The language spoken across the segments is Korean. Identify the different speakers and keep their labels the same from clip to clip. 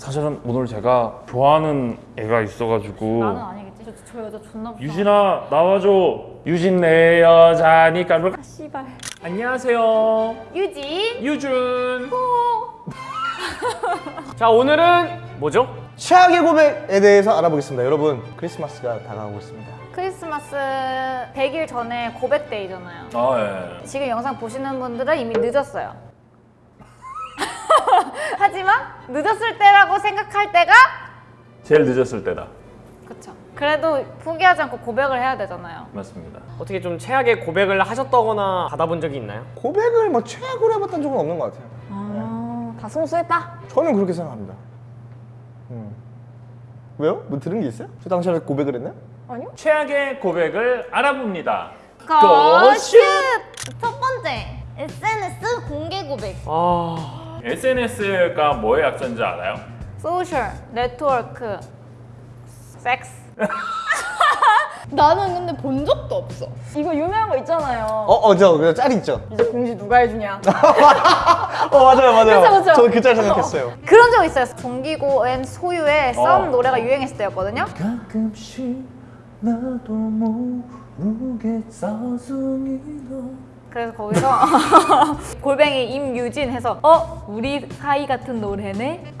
Speaker 1: 사실은 오늘 제가 좋아하는 애가 있어가지고
Speaker 2: 나는 아니겠지. 저, 저 여자 존나 무서워.
Speaker 1: 유진아 나와줘 유진 내 여자니까 뭘-
Speaker 2: 아, 씨발.
Speaker 1: 안녕하세요
Speaker 2: 유진.
Speaker 1: 유준
Speaker 3: 자 오늘은 뭐죠?
Speaker 4: 최악의 고백에 대해서 알아보겠습니다. 여러분 크리스마스가 다가오고 있습니다.
Speaker 2: 크리스마스 100일 전에 고백데이잖아요.
Speaker 1: 아 예.
Speaker 2: 지금 영상 보시는 분들은 이미 늦었어요. 하지만 늦었을 때라고 생각할 때가
Speaker 1: 제일 늦었을 때다
Speaker 2: 그쵸. 그래도 포기하지 않고 고백을 해야 되잖아요.
Speaker 1: 맞습니다
Speaker 3: 어떻게 좀 최악의 고백을 하셨다거나 받아본 적이 있나요?
Speaker 4: 고백을 뭐 최악으로 해봤던 적은 없는 것 같아요.
Speaker 2: 아, 다 성수했다.
Speaker 4: 저는 그렇게 생각합니다. 음. 왜요? 뭐 들은 게 있어요? 저 당시에 고백을 했나요?
Speaker 2: 아니요.
Speaker 1: 최악의 고백을 알아봅니다
Speaker 2: 고슛! 첫 번째, SNS 공개 고백.
Speaker 3: 아
Speaker 1: SNS가 뭐의 약자인지 알아요?
Speaker 2: social, 네트워크, 섹스.
Speaker 5: 나는 근데 본 적도 없어. 이거 유명한 거 있잖아요.
Speaker 4: 어, 어, 저, 짤 있죠?
Speaker 5: 이제 공지 누가 해주냐.
Speaker 4: 어, 맞아요, 맞아요.
Speaker 5: 그쵸, 그쵸.
Speaker 4: 저도 그짤 생각했어요.
Speaker 2: 그런 적 있어요. 정기고 and 소유의 썸
Speaker 1: 어.
Speaker 2: 노래가 유행했을 때였거든요.
Speaker 1: 가끔씩 나도 모르게 서숭이도
Speaker 2: 그래서 거기서 골뱅이 임유진 해서 어? 우리 사이 같은 노래네?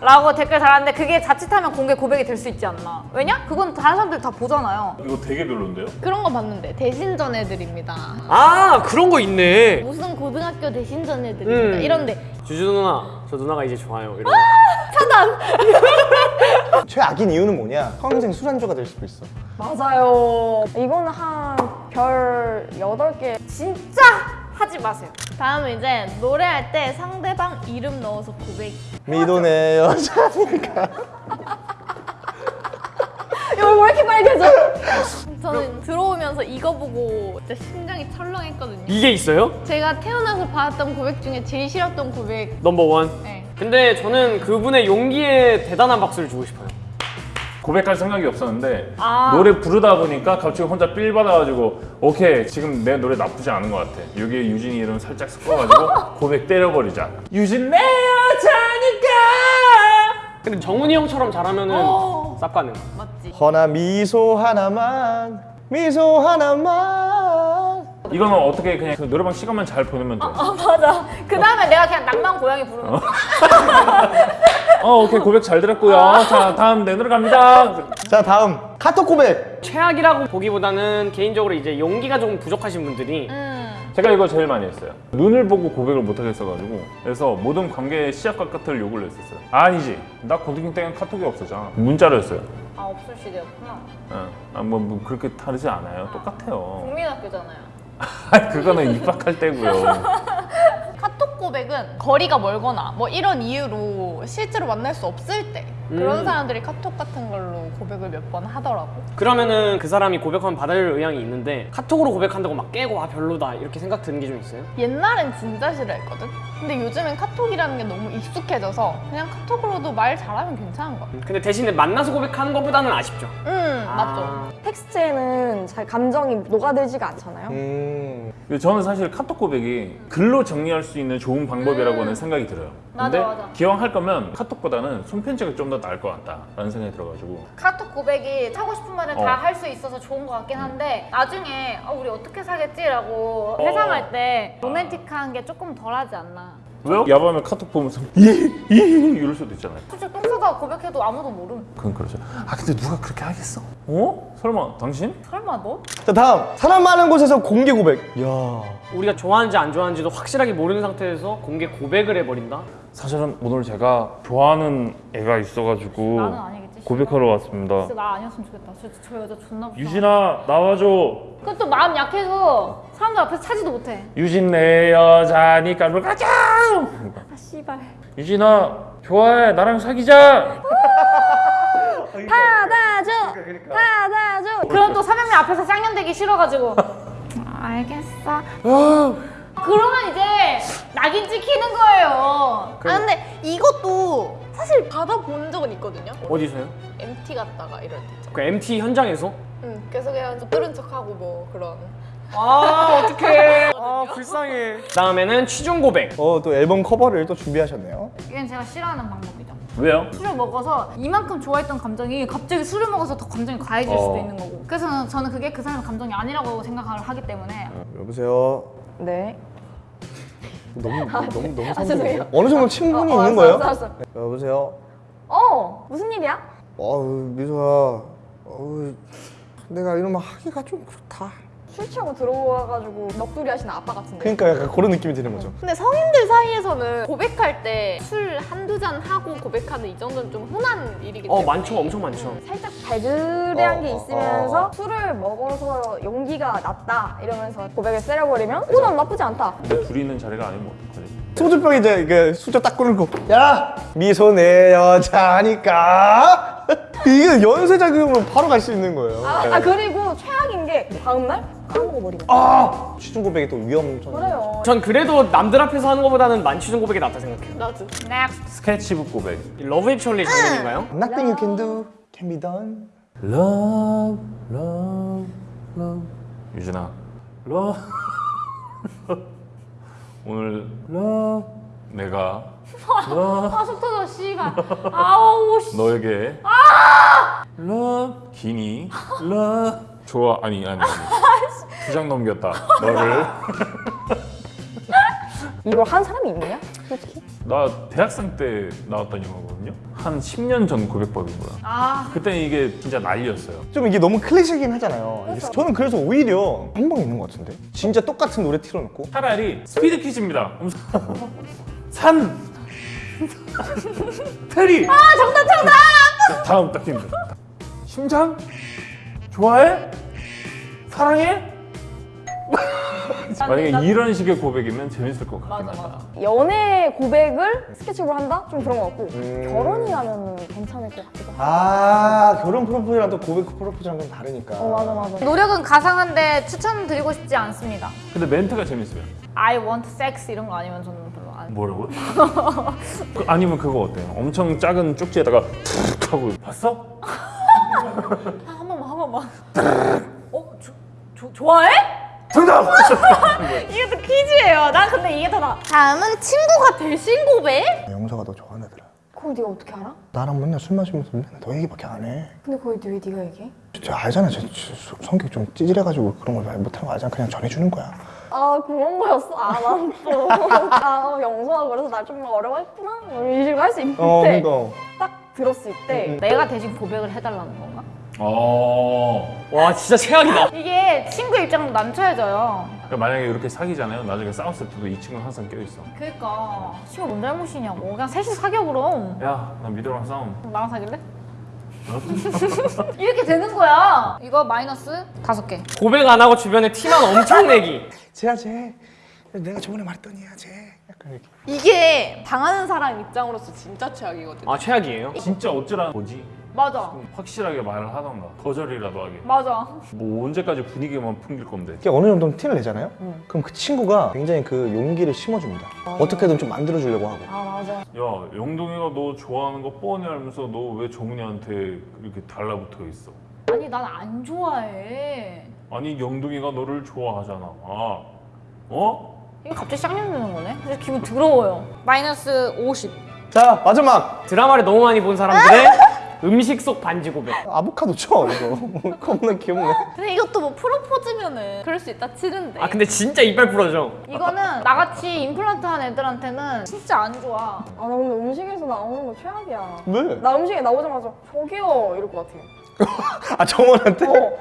Speaker 2: 라고 댓글 달았는데 그게 자칫하면 공개 고백이 될 수 있지 않나 왜냐? 그건 다른 사람들 다 보잖아요
Speaker 1: 이거 되게 별론데요?
Speaker 5: 그런 거 봤는데 대신전 애들입니다.
Speaker 3: 아, 그런 거 있네.
Speaker 5: 무슨 고등학교 대신전 애들입니다.
Speaker 3: 음.
Speaker 5: 이런데
Speaker 3: 주주 누나, 저 누나가 이제 좋아요. 이런.
Speaker 4: 최악인 이유는 뭐냐? 평생 술안주가 될 수도 있어.
Speaker 5: 맞아요. 이거는 한 별 8개.
Speaker 2: 진짜 하지 마세요
Speaker 5: 다음은 이제 노래할 때 상대방 이름 넣어서 고백.
Speaker 4: 미도 내 여자니까.
Speaker 5: 이거 왜 이렇게 빨개져? 저는 들어오면서 이거 보고 진짜 심장이 철렁했거든요.
Speaker 3: 이게 있어요?
Speaker 5: 제가 태어나서 받았던 고백 중에 제일 싫었던 고백.
Speaker 3: number one.
Speaker 5: 네.
Speaker 3: 근데 저는 그분의 용기에 대단한 박수를 주고 싶어요.
Speaker 1: 고백할 생각이 없었는데
Speaker 2: 아.
Speaker 1: 노래 부르다 보니까 갑자기 혼자 삘 받아가지고 오케이 지금 내 노래 나쁘지 않은 것 같아 여기에 유진이 이름 살짝 섞어가지고 고백 때려버리자 유진 내 여자니까
Speaker 3: 근데 정훈이 형처럼 잘하면은
Speaker 5: 어.
Speaker 3: 쌉 가능.
Speaker 5: 맞지?
Speaker 4: 허나 미소 하나만, 미소 하나만.
Speaker 1: 이거는 어떻게 그냥 그 노래방 시간만 잘 보내면
Speaker 2: 돼아 맞아 그 다음에 내가 그냥 낭만 고양이 부르는 거
Speaker 1: 어, 오케이 고백 잘 들었고요 자 다음 내 노래 갑니다
Speaker 4: 자, 다음. 카톡 고백.
Speaker 3: 최악이라고 보기보다는 개인적으로 이제 용기가 조금 부족하신 분들이
Speaker 2: 음.
Speaker 1: 제가 이거 제일 많이 했어요. 눈을 보고 고백을 못 하겠어가지고. 그래서 모든 관계의 시작과 끝을 요구를 했었어요. 아니지. 나 고등학교 때는 카톡이 없었잖아. 문자로 했어요.
Speaker 2: 아 없을 시대였구나.
Speaker 1: 어. 아, 뭐, 뭐 그렇게 다르지 않아요. 똑같아요.
Speaker 2: 국민학교잖아요.
Speaker 1: 그거는 입학할 때고요
Speaker 5: 카톡 고백은 거리가 멀거나 뭐 이런 이유로 실제로 만날 수 없을 때 그런
Speaker 3: 음.
Speaker 5: 사람들이 카톡 같은 걸로 고백을 몇 번 하더라고.
Speaker 3: 그러면은 그 사람이 고백하면 받을 의향이 있는데 카톡으로 고백한다고 막 깨고 아 별로다 이렇게 생각 드는 게 좀 있어요?
Speaker 5: 옛날엔 진짜 싫어했거든. 근데 요즘엔 카톡이라는 게 너무 익숙해져서 그냥 카톡으로도 말 잘하면 괜찮은 거야.
Speaker 3: 근데 대신에 만나서 고백하는 것보다는 아쉽죠.
Speaker 5: 음
Speaker 3: 아.
Speaker 5: 맞죠.
Speaker 6: 텍스트에는 잘 감정이 녹아들지가 않잖아요.
Speaker 4: 음.
Speaker 1: 저는 사실 카톡 고백이 글로 정리할 수 있는 좋은 방법이라고는 생각이 들어요.
Speaker 2: 맞아,
Speaker 1: 근데
Speaker 2: 맞아.
Speaker 1: 기왕 할 거면 카톡보다는 손편지가 좀 더 나을 것 같다라는 생각이 들어가지고.
Speaker 2: 카톡 고백이 하고 싶은 말을
Speaker 1: 어.
Speaker 2: 다할 수 있어서 좋은 것 같긴 한데 나중에 아, 우리 어떻게 사겠지라고 회상할 때 로맨틱한 게 조금 덜하지 않나.
Speaker 1: 왜요? 야밤에 카톡 보면서 예예 이럴 수도 있잖아요.
Speaker 2: 솔직히 똥 싸다가 고백해도 아무도 모름.
Speaker 1: 그건 그렇죠. 아 근데 누가 그렇게 하겠어? 어? 설마 당신?
Speaker 2: 설마 너?
Speaker 4: 자, 다음. 사람 많은 곳에서 공개 고백. 야
Speaker 3: 우리가 좋아하는지 안 좋아하는지도 확실하게 모르는 상태에서 공개 고백을 해버린다?
Speaker 1: 사실은 오늘 제가 좋아하는 애가 있어가지고
Speaker 2: 나는 아니겠지
Speaker 1: 고백하러 왔습니다
Speaker 2: 진짜 나 아니었으면 좋겠다 저, 저 여자 존나 무서워
Speaker 1: 유진아 나와줘
Speaker 2: 그것도 마음 약해서 사람들 앞에서 차지도 못해
Speaker 1: 유진 내 여자니까 뭘 가자
Speaker 2: 아 씨발
Speaker 1: 유진아 좋아해 나랑 사귀자
Speaker 6: 받아줘! 받아줘!
Speaker 2: 그럼 또 300명 앞에서 쌍년되기 싫어가지고 아, 알겠어 그러면 이제 낙인 찍히는 거예요
Speaker 5: 아 근데 이것도 사실 받아본 적은 있거든요.
Speaker 3: 어디서요?
Speaker 5: MT 갔다가 이럴 때.
Speaker 3: 그 MT 현장에서?
Speaker 5: 응, 계속 그냥 좀 뚫은 척하고 뭐 그런.
Speaker 3: 아 어떡해 아 불쌍해 다음에는 취중 고백
Speaker 4: 어, 또 앨범 커버를 또 준비하셨네요.
Speaker 2: 이건 제가 싫어하는 방법이죠.
Speaker 1: 왜요?
Speaker 2: 술을 먹어서 이만큼 좋아했던 감정이 갑자기 술을 먹어서 더 감정이 과해질 수도
Speaker 1: 어.
Speaker 2: 있는 거고. 그래서 저는 그게 그 사람의 감정이 아니라고 생각을 하기 때문에
Speaker 4: 여보세요.
Speaker 6: 네.
Speaker 4: 너무 너무 너무
Speaker 6: 아, 죄송해요.
Speaker 4: 어느 정도 친분이
Speaker 6: 어, 어,
Speaker 4: 있는 거예요?
Speaker 6: 알았어, 알았어.
Speaker 4: 여보세요.
Speaker 6: 어, 무슨 일이야?
Speaker 4: 어우 미소야. 어우 내가 이러면 하기가 좀 그렇다.
Speaker 6: 술 취하고 들어와가지고 넋두리 하시는 아빠 같은데.
Speaker 4: 그러니까 약간 그런 느낌이 드는 거죠.
Speaker 5: 근데 성인들 사이에서는 고백할 때 술 한두 잔 하고 고백하는 이 정도는 좀 흔한 일이기
Speaker 3: 어
Speaker 5: 때문에
Speaker 3: 많죠 엄청 많죠
Speaker 6: 살짝 발그레한
Speaker 4: 어,
Speaker 6: 게
Speaker 4: 어,
Speaker 6: 있으면서
Speaker 4: 어.
Speaker 6: 술을 먹어서 용기가 났다 이러면서 고백을 세려버리면 어, 난 나쁘지 않다.
Speaker 1: 근데 둘이 있는 자리가 아니면 어떡하지?
Speaker 4: 소주병 이제 이게 수저 딱 끊고 야 미소 내 여자니까 이게 연쇄 작용으로 바로 갈 수 있는 거예요.
Speaker 6: 아, 아, 그리고 최악인 게 다음날 까먹어버리면.
Speaker 4: 아 취중 고백이 또 위험전.
Speaker 6: 그래요.
Speaker 3: 전 그래도 남들 앞에서 하는 것보다는 만취중 고백이 낫다 생각해요
Speaker 5: 나도
Speaker 2: next
Speaker 1: 스케치북 고백.
Speaker 3: 러브 액츄얼리 장면인가요?
Speaker 4: Nothing you can do can be done.
Speaker 1: Love, love, love. 유진아, love. 오늘 love 내가 love
Speaker 2: 아, 속 터져, 씨가. 아우, 씨.
Speaker 1: 너에게 love 기니 love 좋아 아니 아니 아니 두장 넘겼다 너를
Speaker 6: 이걸 한 사람이 있느냐? 솔직히.
Speaker 1: 나 대학생 때 나왔던 영화거든요 한 10년 전 고백법인 거야
Speaker 2: 아,
Speaker 1: 그때 이게 진짜 난리였어요
Speaker 4: 좀 이게 너무 클래식이긴 하잖아요. 이게 저는 그래서 오히려 한방 있는 것 같은데. 진짜 똑같은 노래 틀어놓고
Speaker 1: 차라리 스피드 퀴즈입니다. 산 테리. 아 정답 정답. 다음 딱 힌트. 심장 좋아해? 사랑해? 만약에 이런 식의 고백이면 재밌을 것 같긴
Speaker 2: 맞아,
Speaker 1: 하다.
Speaker 2: 맞아.
Speaker 6: 연애 고백을 스케치북으로 한다? 좀 그런 것 같고
Speaker 4: 음.
Speaker 6: 결혼이라면 괜찮을 것 같기도 하고.
Speaker 4: 아 결혼 프로포즈랑 또 고백 프로포즈랑 좀 다르니까.
Speaker 6: 어 맞아 맞아.
Speaker 2: 노력은 가상한데 추천드리고 싶지 않습니다.
Speaker 1: 근데 멘트가 재밌어요.
Speaker 2: I want sex 이런 거 아니면 저는 별로 안.
Speaker 1: 뭐라고요? 그, 아니면 그거 어때요? 엄청 작은 쪽지에다가 툭 하고 봤어?
Speaker 2: 아, 번만. 어, 조, 조, 좋아해?
Speaker 1: 정답!
Speaker 2: 이게 또 퀴즈예요. 난 근데 이게 더 나. 다음은 친구가 대신 고백?
Speaker 4: 영서가 너 좋아하더라.
Speaker 6: 그걸 네가 어떻게 알아?
Speaker 4: 나랑 맨날 술 마시면서 맨날 너 얘기밖에 안 해.
Speaker 6: 근데 그걸 왜 네가 얘기해?
Speaker 4: 진짜 알잖아. 저, 저, 저 성격 좀 찌질해가지고 그런 걸 말 못하는 거 알잖아. 그냥 전해주는 거야.
Speaker 6: 아 그런 거였어? 아 난 또 아 영서가 그래서 날좀 어려워했구나 이런 식으로 할 수 있는데
Speaker 4: 어, 그러니까.
Speaker 6: 딱 들었을 때
Speaker 2: 내가 대신 고백을 해달라는 건가?
Speaker 1: 어.
Speaker 3: 와 진짜 최악이다
Speaker 2: 이게 친구 입장도 난처해져요.
Speaker 1: 그러니까 만약에 이렇게 사귀잖아요. 나중에 싸웠을 때도 이 친구는 항상 껴있어.
Speaker 2: 그니까 친구 뭔 잘못이냐고. 그냥 셋이 사겨 그럼.
Speaker 1: 야, 나 미드랑 싸움.
Speaker 2: 나랑 사귈래? 이렇게 되는 거야. 이거 마이너스 다섯 개.
Speaker 3: 고백 안 하고 주변에 티만 엄청 내기
Speaker 4: 쟤야 쟤. 내가 저번에 말했더니 야 쟤. 약간 이렇게.
Speaker 5: 이게 당하는 사람 입장으로서 진짜 최악이거든
Speaker 3: 아 최악이에요?
Speaker 1: 진짜 어쩌라는 거지?
Speaker 2: 맞아.
Speaker 1: 확실하게 말을 하던가 거절이라도 하게
Speaker 2: 맞아.
Speaker 1: 뭐 언제까지 분위기만 풍길 건데
Speaker 4: 이렇게 어느 정도 티를 내잖아요. 그럼 그 친구가 굉장히 그 용기를 심어줍니다. 어떻게든 좀 만들어주려고 하고.
Speaker 6: 아 맞아
Speaker 1: 야 영동이가 너 좋아하는 거 뻔히 알면서 너 왜 정훈이한테 이렇게 달라붙어 있어
Speaker 2: 아니 난 안 좋아해.
Speaker 1: 아니 영동이가 너를 좋아하잖아 아 어?
Speaker 2: 이게 갑자기 쌍년 드는 거네? 기분 더러워요. 마이너스 50.
Speaker 4: 자 마지막
Speaker 3: 드라마를 너무 많이 본 사람들의 음식 속 반지 고백
Speaker 4: 아보카도 쳐 이거. 겁나 귀엽네.
Speaker 5: 근데 이것도 뭐 프로포즈면은 그럴 수 있다 치는데
Speaker 3: 아 근데 진짜 이빨 부러져
Speaker 2: 이거는 나같이 임플란트 한 애들한테는 진짜 안 좋아.
Speaker 6: 아 나 근데 음식에서 나오는 거 최악이야
Speaker 4: 왜?
Speaker 6: 나 음식에 나오자마자 저기요 이럴 것 같아
Speaker 4: 아 정원한테?
Speaker 6: 어.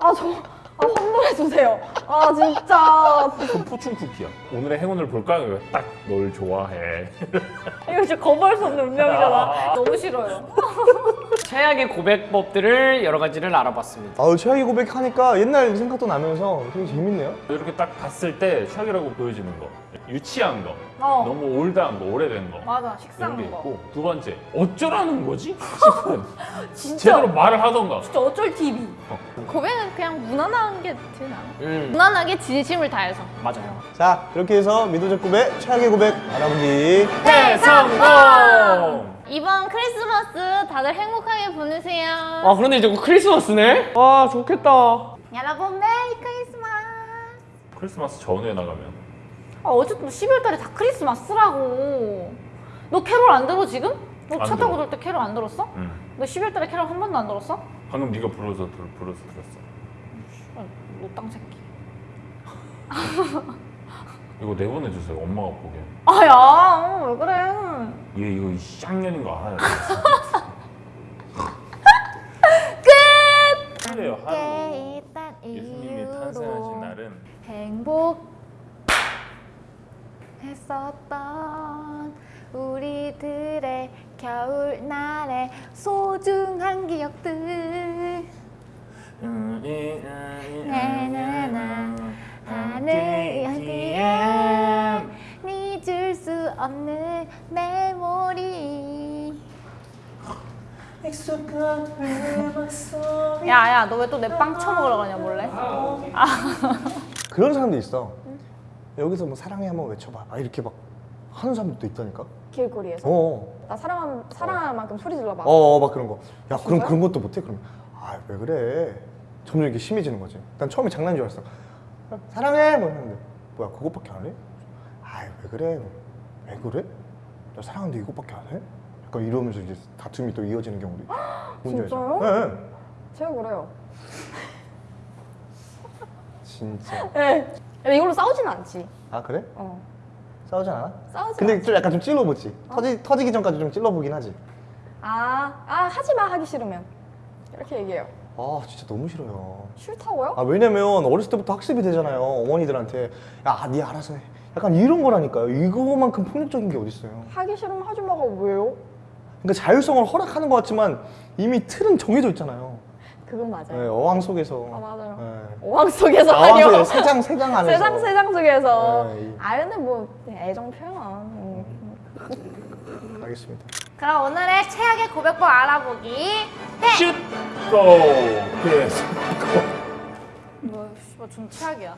Speaker 6: 아 저 아, 환불해 주세요 아 진짜
Speaker 1: 그 포춘 쿠키야 오늘의 행운을 볼까? 딱널 좋아해
Speaker 2: 이거 진짜 거부할 수 없는 운명이잖아. 너무 싫어요.
Speaker 3: 최악의 고백법들을 여러 가지를 알아봤습니다
Speaker 4: 아우 최악의 고백하니까 옛날 생각도 나면서 되게 재밌네요.
Speaker 1: 이렇게 딱 봤을 때 샥이라고 보여지는 거 유치한 거
Speaker 2: 어.
Speaker 1: 너무 올드한 거 오래된 거
Speaker 2: 맞아, 식상한 거.
Speaker 1: 있고 두 번째 어쩌라는 거지? 싶은
Speaker 2: 진짜
Speaker 1: 제대로 말을 하던가
Speaker 2: 진짜 어쩔 TV.
Speaker 5: 고백은 그냥 무난한 게 제일 나아
Speaker 3: 음
Speaker 5: 무난하게 진심을 다해서
Speaker 3: 맞아요
Speaker 4: 자 그렇게 해서 미도적 고백, 최악의 고백 알아보기.
Speaker 1: 대성공!
Speaker 5: 이번 크리스마스 다들 행복하게 보내세요
Speaker 3: 아 그런데 이제 곧 크리스마스네? 와 좋겠다
Speaker 2: 여러분 Merry Christmas. 크리스마스
Speaker 1: 전후에 나가면
Speaker 2: 아 어쨌든 12월 달에 다 크리스마스라고. 너 캐롤 안 들어 지금? 너
Speaker 1: 안
Speaker 2: 차 타고 돌 때 캐롤 안 들었어?
Speaker 1: 응.
Speaker 2: 너 12월 달에 캐롤 한 번도 안 들었어?
Speaker 1: 방금 네가 불러서 들, 불러서 들었어.
Speaker 2: 아, 너땅 새끼.
Speaker 1: 이거 내보내주세요. 엄마가 보게.
Speaker 2: 아야, 어, 왜 그래?
Speaker 1: 얘 이거 쌍년인 거 알아요. 끝. 하루예요 하루. 예수님이 탄생하신 날은
Speaker 2: 행복 했었던 우리들의 겨울날의 소중한 기억들 나나나 하늘 어디에 잊을 수 없는 메모리 야야 너 왜 또 내빵 처먹으러 가냐 몰래?
Speaker 4: 그런 사람도 있어. 여기서 뭐 사랑해 한번 외쳐봐. 막 이렇게 막 하는 사람들도 있다니까.
Speaker 6: 길거리에서
Speaker 4: 어,
Speaker 6: 나 사랑한 사랑할 만큼 소리 질러봐.
Speaker 4: 어, 막 그런 거. 야, 그럼? 그런 것도 못해? 그러면 아, 왜 그래? 점점 이게 심해지는 거지. 난 처음에 장난인 줄 알았어. 사랑해, 뭐 했는데 뭐야 그것밖에 안 해? 아, 왜 그래? 왜 그래? 나 사랑하는데 이것밖에 안 해? 약간 이러면서 이제 다툼이 또 이어지는 경우도 있어.
Speaker 6: 진짜요?
Speaker 4: 네, 네.
Speaker 6: 제가 그래요.
Speaker 4: 진짜.
Speaker 6: 네. 이걸로 싸우진 않지.
Speaker 4: 아 그래?
Speaker 6: 어.
Speaker 4: 싸우지 않아?
Speaker 6: 싸우지
Speaker 4: 근데
Speaker 6: 않지.
Speaker 4: 좀 약간 좀 찔러보지. 터지 터지기 전까지 좀 찔러보긴 하지.
Speaker 6: 아, 아 하지 마 하기 싫으면 이렇게 얘기해요.
Speaker 4: 아 진짜 너무 싫어요.
Speaker 6: 싫다고요?
Speaker 4: 아 왜냐면 어렸을 때부터 학습이 되잖아요 어머니들한테 야네 알아서 해 약간 이런 거라니까요 이거만큼 폭력적인 게 어딨어요
Speaker 6: 하기 싫으면 하지 마가 왜요?
Speaker 4: 그러니까 자율성을 허락하는 것 같지만 이미 틀은 정해져 있잖아요
Speaker 6: 그건 맞아요.
Speaker 4: 네, 어항 속에서
Speaker 6: 아 맞아요.
Speaker 4: 네.
Speaker 6: 어항 속에서
Speaker 4: 어항
Speaker 6: 하려.
Speaker 4: 속에서 세장 세장 안에서
Speaker 6: 세상 세상 속에서.
Speaker 4: 네, 이-
Speaker 6: 아 근데 뭐 애정 표현. 음.
Speaker 4: 알겠습니다
Speaker 2: 그럼 오늘의 최악의 고백법 알아보기
Speaker 1: 슛! 고! 그래서
Speaker 2: 뭐, 씨발 좀 최악이야